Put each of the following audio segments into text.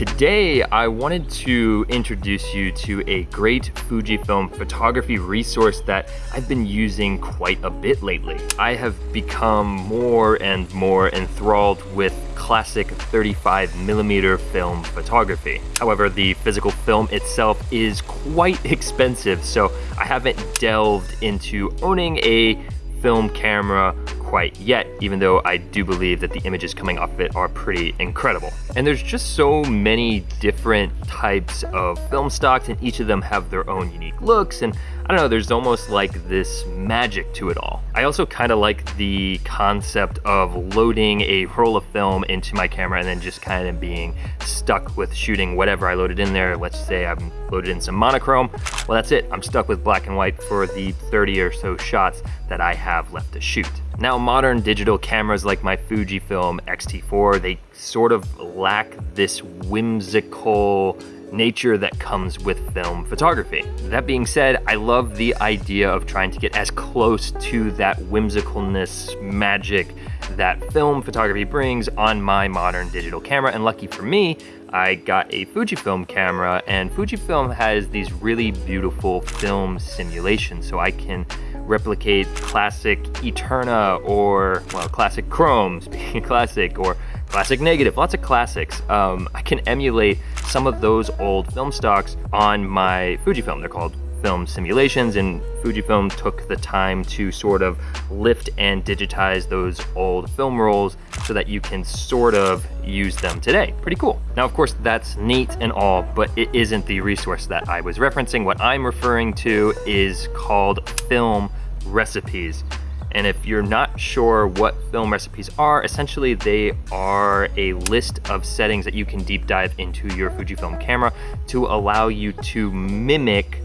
Today I wanted to introduce you to a great Fujifilm photography resource that I've been using quite a bit lately. I have become more and more enthralled with classic 35 millimeter film photography. However, the physical film itself is quite expensive, so I haven't delved into owning a film camera quite yet, even though I do believe that the images coming off of it are pretty incredible. And there's just so many different types of film stocks and each of them have their own unique looks and I don't know, there's almost like this magic to it all. I also kind of like the concept of loading a roll of film into my camera and then just kind of being stuck with shooting whatever I loaded in there. Let's say I'm loaded in some monochrome. Well, that's it. I'm stuck with black and white for the 30 or so shots that I have left to shoot. Now, modern digital cameras like my Fujifilm X-T4, they sort of lack this whimsical nature that comes with film photography. That being said, I love the idea of trying to get as close to that whimsicalness, magic that film photography brings on my modern digital camera. And lucky for me, I got a Fujifilm camera and Fujifilm has these really beautiful film simulations so I can replicate classic Eterna or, well, classic Chrome, speaking classic, or classic negative, lots of classics. Um, I can emulate some of those old film stocks on my Fujifilm. They're called film simulations and Fujifilm took the time to sort of lift and digitize those old film rolls so that you can sort of use them today. Pretty cool. Now, of course, that's neat and all, but it isn't the resource that I was referencing. What I'm referring to is called Film Recipes. And if you're not sure what film recipes are, essentially they are a list of settings that you can deep dive into your Fujifilm camera to allow you to mimic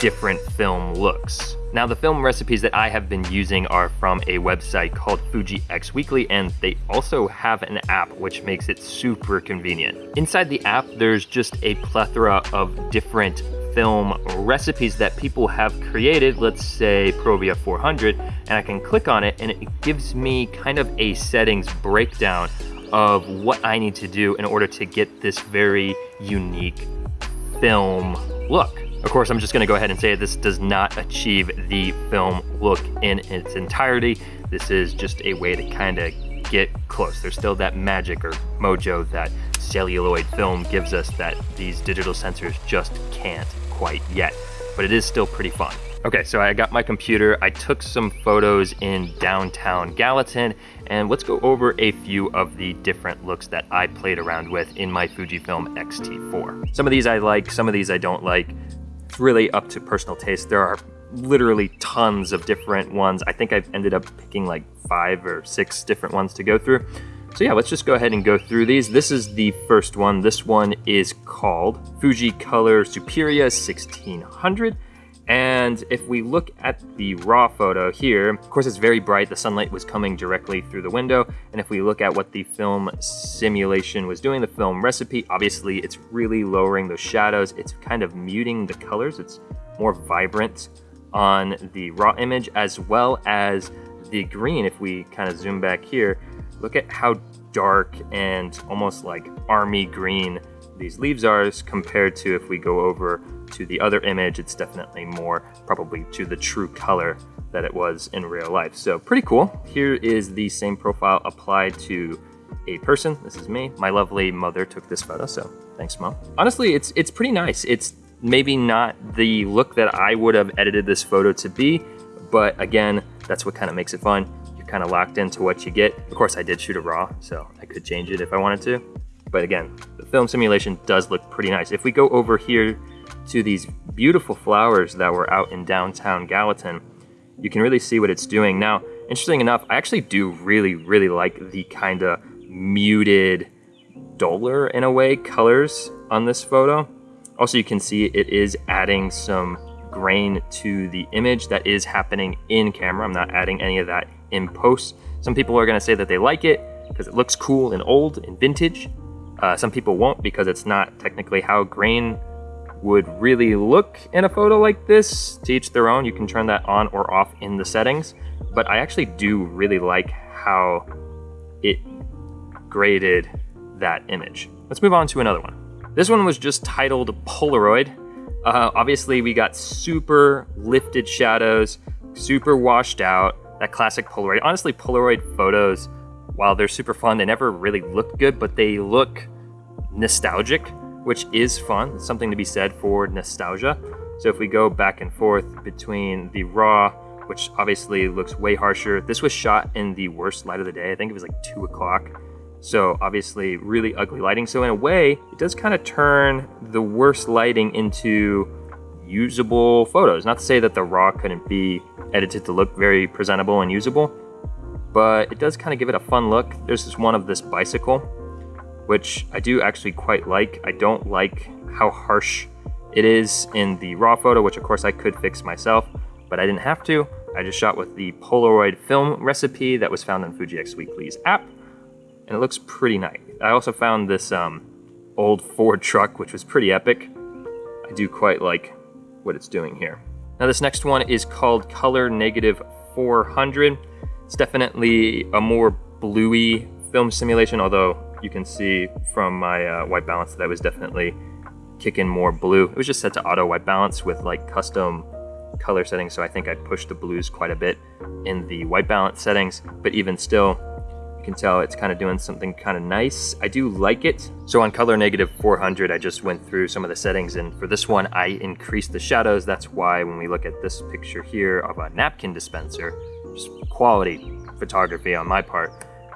different film looks. Now the film recipes that I have been using are from a website called Fuji X Weekly and they also have an app which makes it super convenient. Inside the app there's just a plethora of different film recipes that people have created, let's say Provia 400, and I can click on it and it gives me kind of a settings breakdown of what I need to do in order to get this very unique film look. Of course, I'm just gonna go ahead and say this does not achieve the film look in its entirety. This is just a way to kind of get close. There's still that magic or mojo that celluloid film gives us that these digital sensors just can't quite yet, but it is still pretty fun. Okay, so I got my computer, I took some photos in downtown Gallatin, and let's go over a few of the different looks that I played around with in my Fujifilm X-T4. Some of these I like, some of these I don't like. It's really up to personal taste. There are literally tons of different ones. I think I've ended up picking like five or six different ones to go through. So yeah, let's just go ahead and go through these. This is the first one. This one is called Fuji Color Superia 1600. And if we look at the raw photo here, of course it's very bright, the sunlight was coming directly through the window. And if we look at what the film simulation was doing, the film recipe, obviously it's really lowering those shadows. It's kind of muting the colors. It's more vibrant on the raw image as well as the green. If we kind of zoom back here, Look at how dark and almost like army green these leaves are compared to if we go over to the other image, it's definitely more probably to the true color that it was in real life. So pretty cool. Here is the same profile applied to a person. This is me. My lovely mother took this photo, so thanks mom. Honestly, it's it's pretty nice. It's maybe not the look that I would have edited this photo to be, but again, that's what kind of makes it fun You're kind of locked into what you get. Of course, I did shoot a RAW, so I could change it if I wanted to. But again, the film simulation does look pretty nice. If we go over here to these beautiful flowers that were out in downtown Gallatin, you can really see what it's doing. Now, interesting enough, I actually do really, really like the kind of muted, duller in a way, colors on this photo. Also, you can see it is adding some grain to the image that is happening in camera. I'm not adding any of that in post. Some people are gonna say that they like it because it looks cool and old and vintage. Uh, some people won't because it's not technically how grain would really look in a photo like this. To each their own, you can turn that on or off in the settings. But I actually do really like how it graded that image. Let's move on to another one. This one was just titled Polaroid. Uh, obviously, we got super lifted shadows, super washed out, that classic Polaroid. Honestly, Polaroid photos, while they're super fun, they never really look good, but they look nostalgic, which is fun. something to be said for nostalgia. So if we go back and forth between the raw, which obviously looks way harsher, this was shot in the worst light of the day. I think it was like two o'clock. So obviously really ugly lighting. So in a way, it does kind of turn the worst lighting into usable photos. Not to say that the raw couldn't be edited to look very presentable and usable, but it does kind of give it a fun look. There's this one of this bicycle, which I do actually quite like. I don't like how harsh it is in the raw photo, which of course I could fix myself, but I didn't have to. I just shot with the Polaroid film recipe that was found in Fuji X Weekly's app, and it looks pretty nice. I also found this um, old Ford truck, which was pretty epic. I do quite like what it's doing here. Now this next one is called Color Negative 400. It's definitely a more bluey film simulation, although you can see from my uh, white balance that I was definitely kicking more blue. It was just set to auto white balance with like custom color settings, so I think I pushed the blues quite a bit in the white balance settings, but even still, can tell it's kind of doing something kind of nice. I do like it. So on color negative 400, I just went through some of the settings, and for this one, I increased the shadows. That's why when we look at this picture here of a napkin dispenser, just quality photography on my part,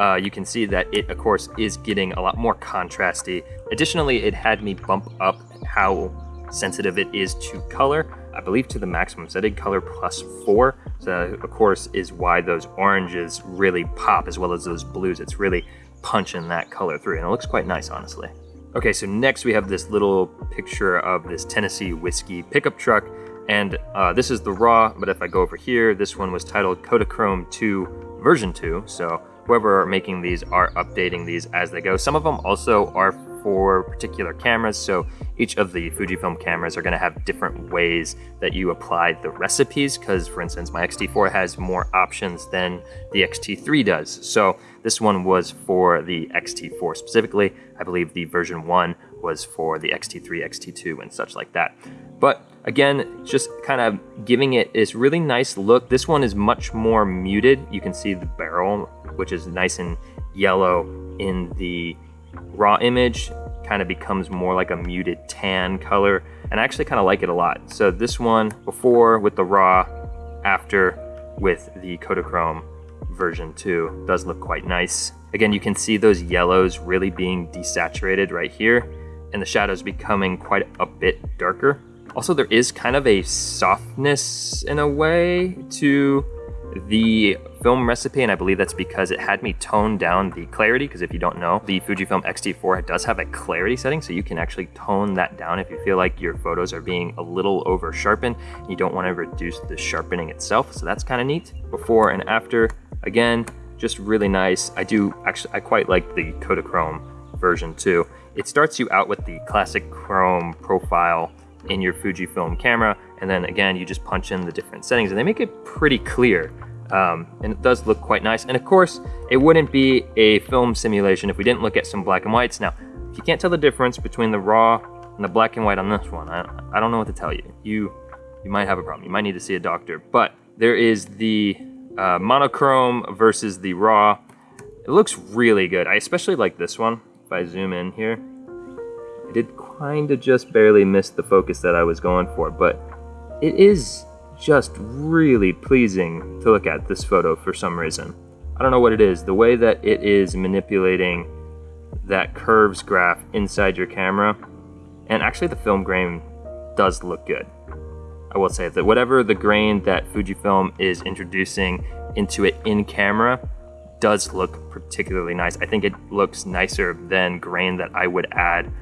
uh, you can see that it, of course, is getting a lot more contrasty. Additionally, it had me bump up how sensitive it is to color. I believe to the maximum setting, color plus four. So of course is why those oranges really pop as well as those blues. It's really punching that color through and it looks quite nice, honestly. Okay, so next we have this little picture of this Tennessee whiskey pickup truck. And uh, this is the raw, but if I go over here, this one was titled Kodachrome 2 version 2. So whoever are making these are updating these as they go. Some of them also are for particular cameras. So each of the Fujifilm cameras are going to have different ways that you apply the recipes. Because, for instance, my X-T4 has more options than the X-T3 does. So this one was for the X-T4 specifically. I believe the version 1 was for the X-T3, X-T2, and such like that. But again, just kind of giving it this really nice look. This one is much more muted. You can see the barrel, which is nice and yellow in the raw image kind of becomes more like a muted tan color and I actually kind of like it a lot. So this one before with the raw, after with the Kodachrome version 2 does look quite nice. Again, you can see those yellows really being desaturated right here and the shadows becoming quite a bit darker. Also, there is kind of a softness in a way to the film recipe, and I believe that's because it had me tone down the clarity, because if you don't know, the Fujifilm X-T4 does have a clarity setting, so you can actually tone that down if you feel like your photos are being a little over sharpened, you don't want to reduce the sharpening itself, so that's kind of neat. Before and after, again, just really nice. I do actually, I quite like the Kodachrome version too. It starts you out with the classic chrome profile in your Fujifilm camera, and then again, you just punch in the different settings and they make it pretty clear. Um, and it does look quite nice. And of course, it wouldn't be a film simulation if we didn't look at some black and whites. Now, if you can't tell the difference between the raw and the black and white on this one, I, I don't know what to tell you. You you might have a problem. You might need to see a doctor. But there is the uh, monochrome versus the raw. It looks really good. I especially like this one. If I zoom in here, I did kind of just barely miss the focus that I was going for, but it is just really pleasing to look at this photo for some reason. I don't know what it is. The way that it is manipulating that curves graph inside your camera, and actually the film grain does look good. I will say that whatever the grain that Fujifilm is introducing into it in camera does look particularly nice. I think it looks nicer than grain that I would add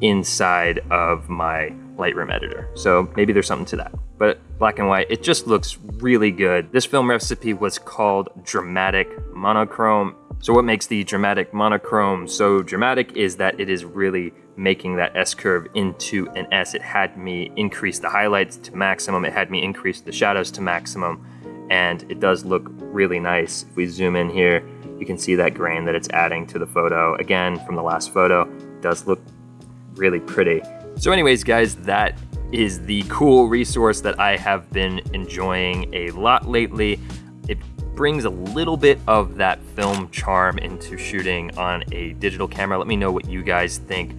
inside of my Lightroom editor. So maybe there's something to that. But black and white, it just looks really good. This film recipe was called Dramatic Monochrome. So what makes the Dramatic Monochrome so dramatic is that it is really making that S curve into an S. It had me increase the highlights to maximum. It had me increase the shadows to maximum. And it does look really nice. If we zoom in here, you can see that grain that it's adding to the photo. Again, from the last photo, does look really pretty. So anyways, guys, that is the cool resource that I have been enjoying a lot lately. It brings a little bit of that film charm into shooting on a digital camera. Let me know what you guys think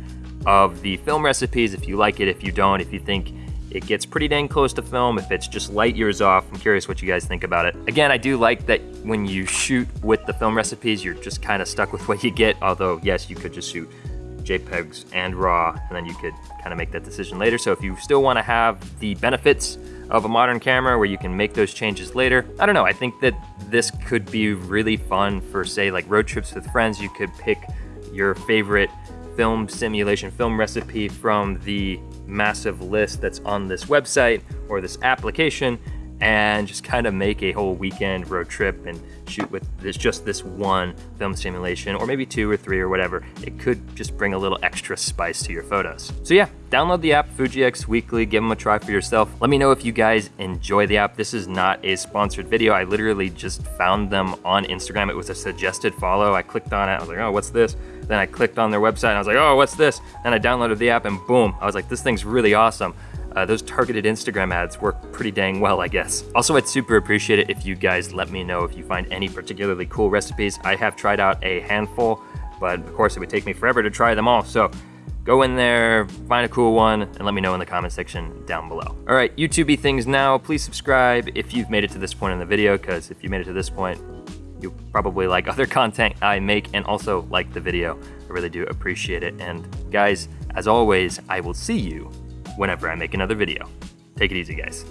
of the film recipes, if you like it, if you don't, if you think it gets pretty dang close to film, if it's just light years off. I'm curious what you guys think about it. Again, I do like that when you shoot with the film recipes, you're just kind of stuck with what you get, although yes, you could just shoot JPEGs and RAW, and then you could kind of make that decision later. So if you still want to have the benefits of a modern camera where you can make those changes later, I don't know, I think that this could be really fun for say like road trips with friends. You could pick your favorite film simulation film recipe from the massive list that's on this website or this application and just kind of make a whole weekend road trip and shoot with this just this one film simulation or maybe two or three or whatever. It could just bring a little extra spice to your photos. So yeah, download the app FujiX Weekly, give them a try for yourself. Let me know if you guys enjoy the app. This is not a sponsored video. I literally just found them on Instagram. It was a suggested follow. I clicked on it. I was like, oh, what's this? Then I clicked on their website and I was like, oh, what's this? And I downloaded the app and boom, I was like, this thing's really awesome uh, those targeted Instagram ads work pretty dang well, I guess. Also, I'd super appreciate it if you guys let me know if you find any particularly cool recipes. I have tried out a handful, but of course it would take me forever to try them all. So go in there, find a cool one, and let me know in the comment section down below. All right, YouTubey things now. Please subscribe if you've made it to this point in the video, because if you made it to this point, you probably like other content I make and also like the video. I really do appreciate it. And guys, as always, I will see you whenever I make another video. Take it easy, guys.